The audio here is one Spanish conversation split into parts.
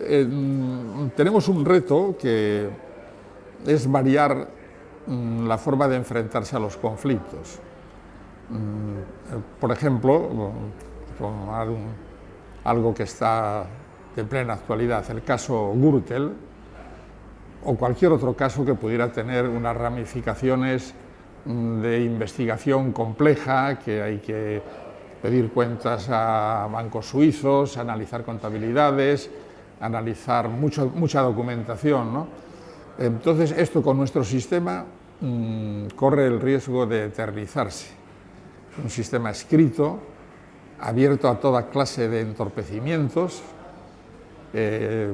eh, tenemos un reto que es variar mm, la forma de enfrentarse a los conflictos. Mm, por ejemplo, tomar algo que está de plena actualidad, el caso Gürtel, o cualquier otro caso que pudiera tener unas ramificaciones mm, de investigación compleja, que hay que pedir cuentas a bancos suizos, analizar contabilidades, analizar mucho, mucha documentación. Entonces, esto con nuestro sistema mm, corre el riesgo de eternizarse. Un sistema escrito, abierto a toda clase de entorpecimientos, eh,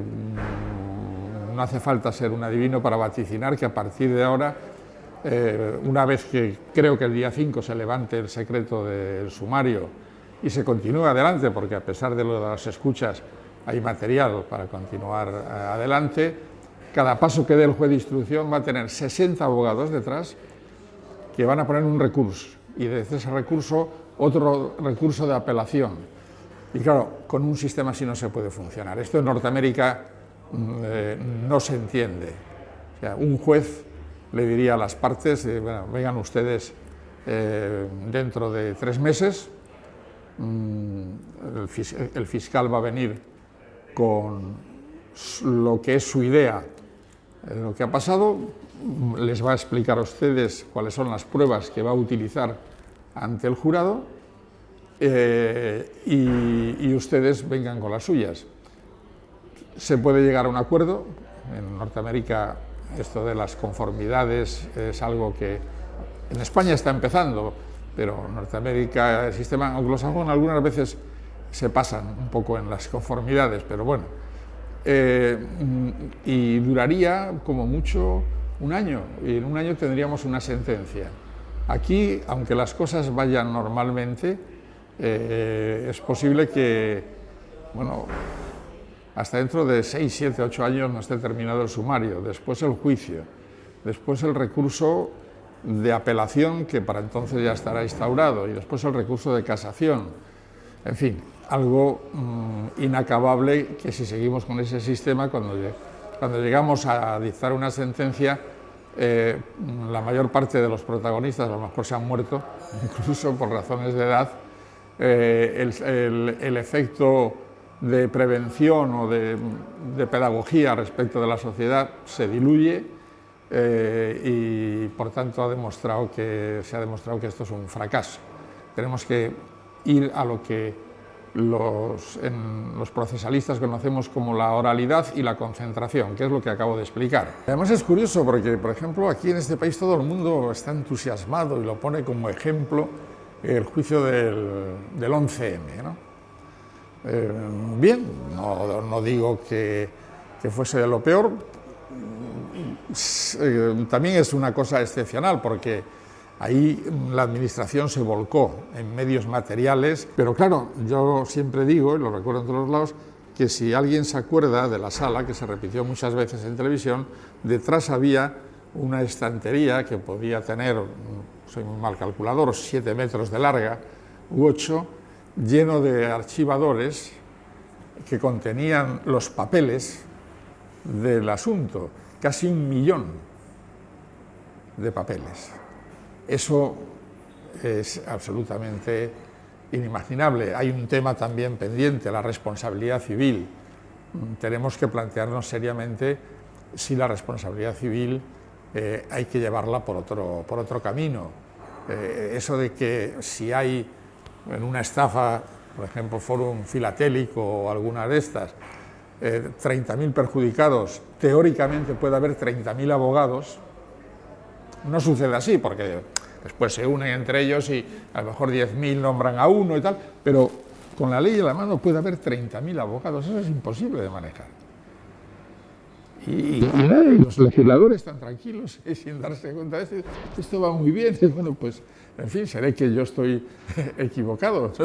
no hace falta ser un adivino para vaticinar que a partir de ahora, eh, una vez que creo que el día 5 se levante el secreto del sumario y se continúe adelante, porque a pesar de lo de las escuchas hay material para continuar eh, adelante, cada paso que dé el juez de instrucción va a tener 60 abogados detrás que van a poner un recurso y desde ese recurso otro recurso de apelación. Y claro, con un sistema así no se puede funcionar. Esto en Norteamérica Mm, eh, no se entiende. un juez le diría a las partes, eh, vengan ustedes eh, dentro de tres meses, mm, el, fiscal va a venir con lo que es su idea de lo que ha pasado, les va a explicar a ustedes cuáles son las pruebas que va a utilizar ante el jurado y ustedes vengan con las suyas se puede llegar a un acuerdo. En Norteamérica esto de las conformidades es algo que en España está empezando, pero en Norteamérica, el sistema anglosajón algunas veces se pasan un poco en las conformidades, pero bueno. Eh, y duraría como mucho un año, y en un año tendríamos una sentencia. Aquí, aunque las cosas vayan normalmente, eh, es posible que, bueno, hasta dentro de 6, 7, 8 años no esté terminado el sumario, después el juicio, después el recurso de apelación que para entonces ya estará instaurado y después el recurso de casación. En fin, algo mm, inacabable que si seguimos con ese sistema, cuando, llegamos a dictar una sentencia, eh, la mayor parte de los protagonistas a lo mejor se han muerto, incluso por razones de edad, eh, el efecto de prevención o de, pedagogía respecto de la sociedad se diluye eh, y por tanto ha demostrado que, se ha demostrado que esto es un fracaso. Tenemos que ir a lo que los, los procesalistas conocemos como la oralidad y la concentración, que es lo que acabo de explicar. Además es curioso porque, por ejemplo, aquí en este país todo el mundo está entusiasmado y lo pone como ejemplo el juicio del, del 11M. ¿no? Eh, bien, no, digo que, fuese de lo peor, eh, también es una cosa excepcional porque ahí la administración se volcó en medios materiales, pero claro, yo siempre digo, y lo recuerdo en todos lados, que si alguien se acuerda de la sala, que se repitió muchas veces en televisión, detrás había una estantería que podía tener, soy muy mal calculador, siete metros de larga u ocho, lleno de archivadores que contenían los papeles del asunto, casi un millón de papeles. Eso es absolutamente inimaginable. Hay un tema también pendiente, la responsabilidad civil. Tenemos que plantearnos seriamente si la responsabilidad civil eh, hay que llevarla por otro, por otro camino. Eh, eso de que si hay en una estafa, por ejemplo, Fórum Filatélico o alguna de estas, 30.000 eh, perjudicados, teóricamente puede haber 30.000 abogados, no sucede así, porque después se unen entre ellos y a lo mejor 10.000 nombran a uno y tal, pero con la ley en la mano puede haber 30.000 abogados, eso es imposible de manejar. Y, los legisladores están tranquilos y sin darse cuenta de esto, esto va muy bien, bueno, pues en fin, seré que yo estoy equivocado.